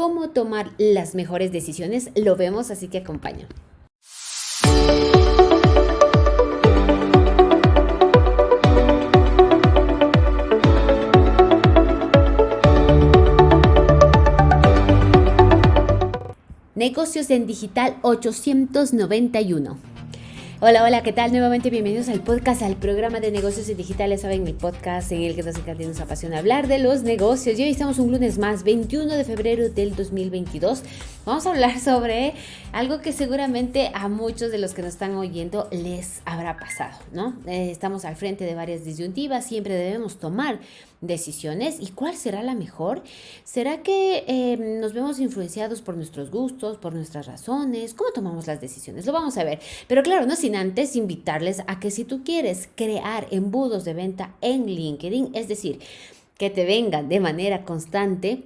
cómo tomar las mejores decisiones. Lo vemos, así que acompaña. Negocios en Digital 891. Hola, hola, ¿qué tal? Nuevamente bienvenidos al podcast, al programa de negocios en digitales. Saben, el podcast en el que nos encanta y nos apasiona hablar de los negocios. Y hoy estamos un lunes más, 21 de febrero del 2022. Vamos a hablar sobre algo que seguramente a muchos de los que nos están oyendo les habrá pasado, ¿no? Eh, estamos al frente de varias disyuntivas, siempre debemos tomar decisiones. ¿Y cuál será la mejor? ¿Será que eh, nos vemos influenciados por nuestros gustos, por nuestras razones? ¿Cómo tomamos las decisiones? Lo vamos a ver. Pero claro, no sin antes invitarles a que si tú quieres crear embudos de venta en LinkedIn, es decir, que te vengan de manera constante,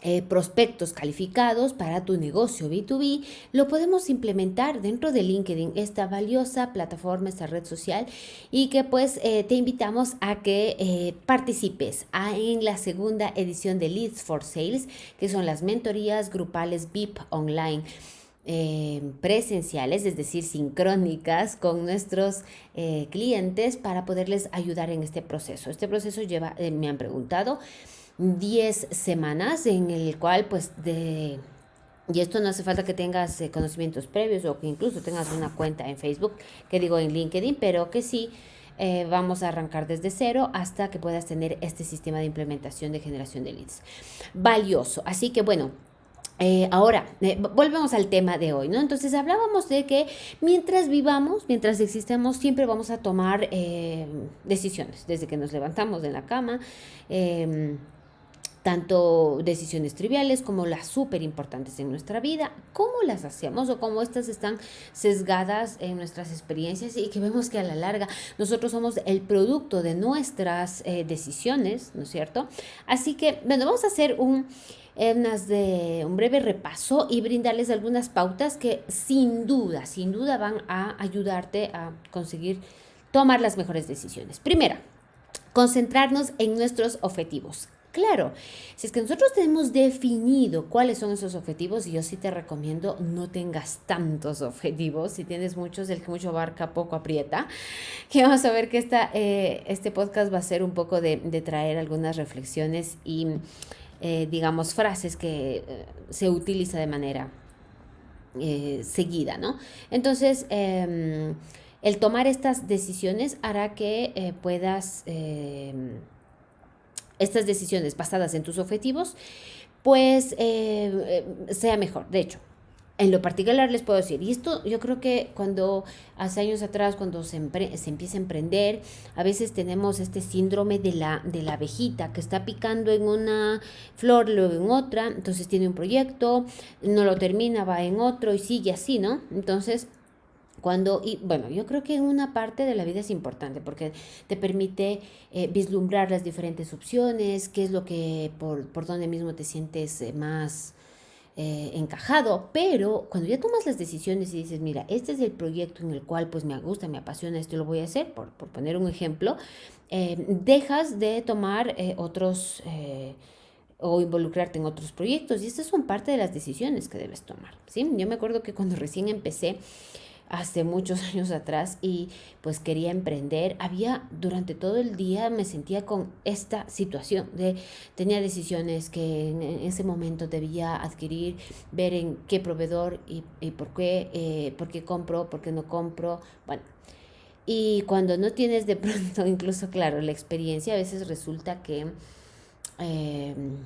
eh, prospectos calificados para tu negocio B2B, lo podemos implementar dentro de LinkedIn, esta valiosa plataforma, esta red social, y que pues eh, te invitamos a que eh, participes en la segunda edición de Leads for Sales, que son las mentorías grupales VIP online. presenciales, es decir, sincrónicas con nuestros clientes para poderles ayudar en este proceso. Este proceso lleva, me han preguntado, 10 semanas en el cual pues de... Y esto no hace falta que tengas eh, conocimientos previos o que incluso tengas una cuenta en Facebook, que digo en LinkedIn, pero que sí eh, vamos a arrancar desde cero hasta que puedas tener este sistema de implementación de generación de leads. Valioso. Así que bueno, eh, ahora, volvemos al tema de hoy, ¿no? Entonces hablábamos de que mientras vivamos, mientras existamos, siempre vamos a tomar decisiones, desde que nos levantamos de la cama. Tanto decisiones triviales como las súper importantes en nuestra vida, cómo las hacemos o cómo estas están sesgadas en nuestras experiencias y que vemos que a la larga nosotros somos el producto de nuestras eh, decisiones, ¿no es cierto? Así que, bueno, vamos a hacer un, de, un breve repaso y brindarles algunas pautas que sin duda, sin duda van a ayudarte a conseguir tomar las mejores decisiones. Primera, concentrarnos en nuestros objetivos. Claro, si es que nosotros tenemos definido cuáles son esos objetivos, y yo sí te recomiendo no tengas tantos objetivos, si tienes muchos, el que mucho abarca poco aprieta, que vamos a ver que esta, eh, este podcast va a ser un poco de, traer algunas reflexiones y, eh, digamos, frases que eh, se utiliza de manera seguida, ¿no? Entonces, em, el tomar estas decisiones hará que puedas em, estas decisiones basadas en tus objetivos, pues eh, eh, sea mejor. De hecho, en lo particular les puedo decir, y esto yo creo que cuando hace años atrás, cuando se, empieza a emprender, a veces tenemos este síndrome de la, de la abejita que está picando en una flor, luego en otra, entonces tiene un proyecto, no lo termina, va en otro y sigue así, ¿no? Entonces cuando, y bueno, yo creo que una parte de la vida es importante porque te permite eh, vislumbrar las diferentes opciones, qué es lo que, por, por donde mismo te sientes eh, más eh, encajado, pero cuando ya tomas las decisiones y dices, mira, este es el proyecto en el cual pues me gusta, me apasiona, esto lo voy a hacer, por, por poner un ejemplo, dejas de tomar otros o involucrarte en otros proyectos y estas son parte de las decisiones que debes tomar, ¿sí? Yo me acuerdo que cuando recién empecé, hace muchos años atrás y pues quería emprender, había durante todo el día me sentía con esta situación de tenía decisiones que en ese momento debía adquirir, ver en qué proveedor y, por qué, eh, por qué compro, por qué no compro, bueno. Y cuando no tienes de pronto, incluso claro, la experiencia, a veces resulta que em,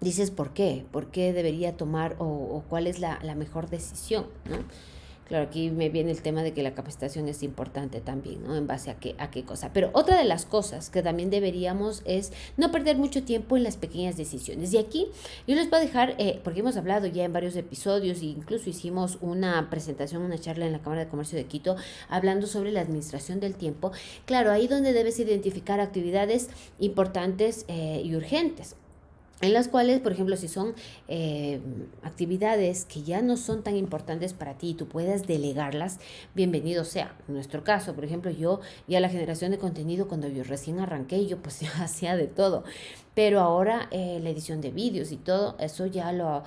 dices por qué, por qué debería tomar o, o cuál es la, la mejor decisión, ¿no? Claro, aquí me viene el tema de que la capacitación es importante también, ¿no? En base a qué, a qué cosa. Pero otra de las cosas que también deberíamos es no perder mucho tiempo en las pequeñas decisiones. Y aquí yo les voy a dejar, eh, porque hemos hablado ya en varios episodios e incluso hicimos una presentación, una charla en la Cámara de Comercio de Quito hablando sobre la administración del tiempo. Claro, ahí donde debes identificar actividades importantes eh, y urgentes. En las cuales, por ejemplo, si son eh, actividades que ya no son tan importantes para ti y tú puedas delegarlas, bienvenido sea. En nuestro caso, por ejemplo, yo ya la generación de contenido, cuando yo recién arranqué, yo pues ya hacía de todo. Pero ahora eh, la edición de vídeos y todo, eso ya lo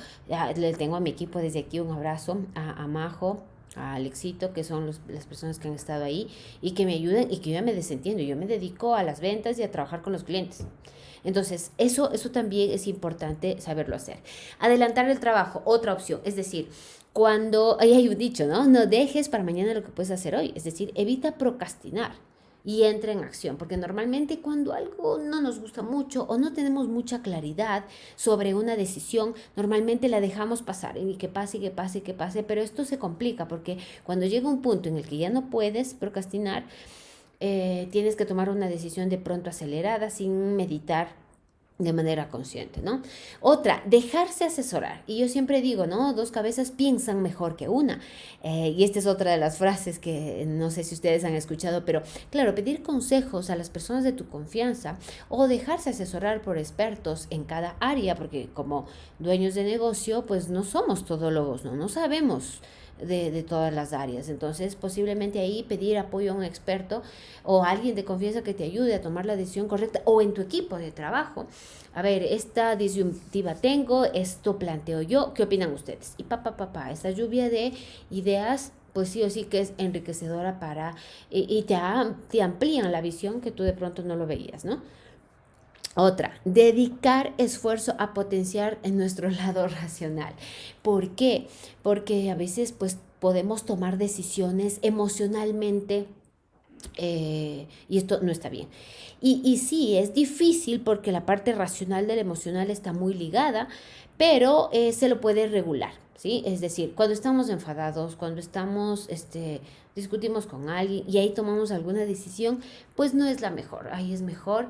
le tengo a mi equipo desde aquí un abrazo a, a Majo, a Alexito, que son las personas que han estado ahí y que me ayudan y que yo me desentiendo. Yo me dedico a las ventas y a trabajar con los clientes. Entonces, eso, eso también es importante saberlo hacer. Adelantar el trabajo, otra opción, es decir, cuando, ahí hay un dicho, ¿no? No dejes para mañana lo que puedes hacer hoy, es decir, evita procrastinar y entra en acción, porque normalmente cuando algo no nos gusta mucho o no tenemos mucha claridad sobre una decisión, normalmente la dejamos pasar y que pase, que pase, que pase, pero esto se complica porque cuando llega un punto en el que ya no puedes procrastinar, eh, tienes que tomar una decisión de pronto acelerada sin meditar de manera consciente, ¿no? Otra, dejarse asesorar. Y yo siempre digo, ¿no? Dos cabezas piensan mejor que una. Eh, y esta es otra de las frases que no sé si ustedes han escuchado, pero claro, pedir consejos a las personas de tu confianza o dejarse asesorar por expertos en cada área, porque como dueños de negocio, pues no somos todólogos, ¿no? No sabemos de, todas las áreas. Entonces, posiblemente ahí pedir apoyo a un experto o a alguien de confianza que te ayude a tomar la decisión correcta o en tu equipo de trabajo. A ver, esta disyuntiva tengo, esto planteo yo, ¿qué opinan ustedes? Y papá, papá, esta lluvia de ideas pues sí o sí que es enriquecedora para, y, y te, te amplían la visión que tú de pronto no lo veías, ¿no? Otra, dedicar esfuerzo a potenciar en nuestro lado racional. ¿Por qué? Porque a veces pues podemos tomar decisiones emocionalmente eh, y esto no está bien. Y, y sí, es difícil porque la parte racional del emocional está muy ligada, pero eh, se lo puede regular, ¿sí? Es decir, cuando estamos enfadados, cuando estamos, este, discutimos con alguien y ahí tomamos alguna decisión, pues no es la mejor. Ahí es mejor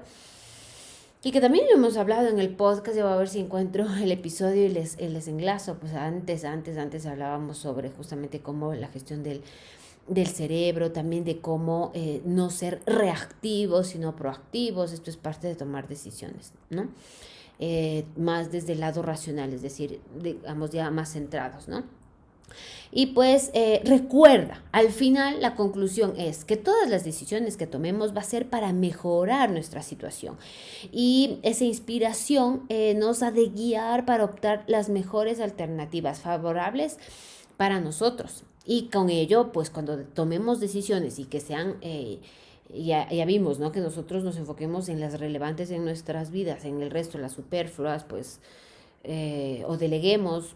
y que también lo hemos hablado en el podcast, yo voy a ver si encuentro el episodio y les, les enlazo, pues antes, antes, antes hablábamos sobre justamente cómo la gestión del, del cerebro, también de cómo eh, no ser reactivos, sino proactivos, esto es parte de tomar decisiones, ¿no? Eh, más desde el lado racional, es decir, digamos ya más centrados, ¿no? Y pues eh, recuerda, al final la conclusión es que todas las decisiones que tomemos va a ser para mejorar nuestra situación. Y esa inspiración nos ha de guiar para optar las mejores alternativas favorables para nosotros. Y con ello, pues cuando tomemos decisiones y que sean... Eh, ya, ya, vimos, ¿no? Que nosotros nos enfoquemos en las relevantes en nuestras vidas, en el resto, las superfluas, pues, o deleguemos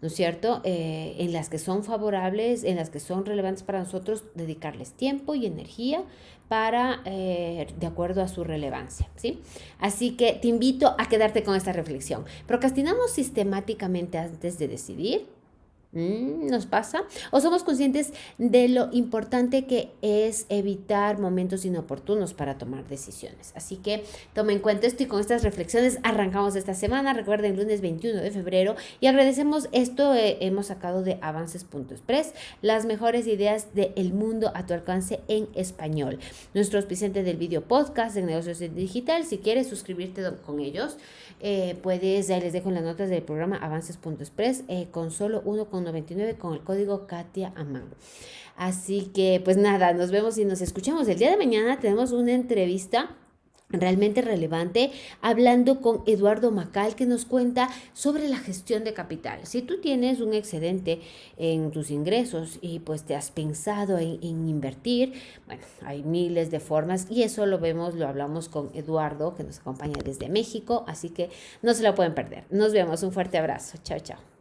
¿no es cierto? Eh, en las que son favorables, en las que son relevantes para nosotros, dedicarles tiempo y energía para, eh, de acuerdo a su relevancia, ¿sí? Así que te invito a quedarte con esta reflexión. ¿Procrastinamos sistemáticamente antes de decidir? Mm, ¿Nos pasa? ¿O somos conscientes de lo importante que es evitar momentos inoportunos para tomar decisiones? Así que toma en cuenta esto y con estas reflexiones arrancamos esta semana. Recuerden, lunes 21 de febrero y agradecemos esto eh, hemos sacado de avances.express, las mejores ideas del mundo a tu alcance en español. Nuestro auspiciante del video podcast de negocios digital, si quieres suscribirte con ellos, eh, puedes, ahí les dejo en las notas del programa avances.express eh, con solo uno 99 con el código Katia Amán. Así que pues nada, nos vemos y nos escuchamos. El día de mañana tenemos una entrevista realmente relevante, hablando con Eduardo Macal, que nos cuenta sobre la gestión de capital. Si tú tienes un excedente en tus ingresos y pues te has pensado en, en, invertir, bueno, hay miles de formas y eso lo vemos, lo hablamos con Eduardo, que nos acompaña desde México, así que no se lo pueden perder. Nos vemos, un fuerte abrazo. Chao, chao.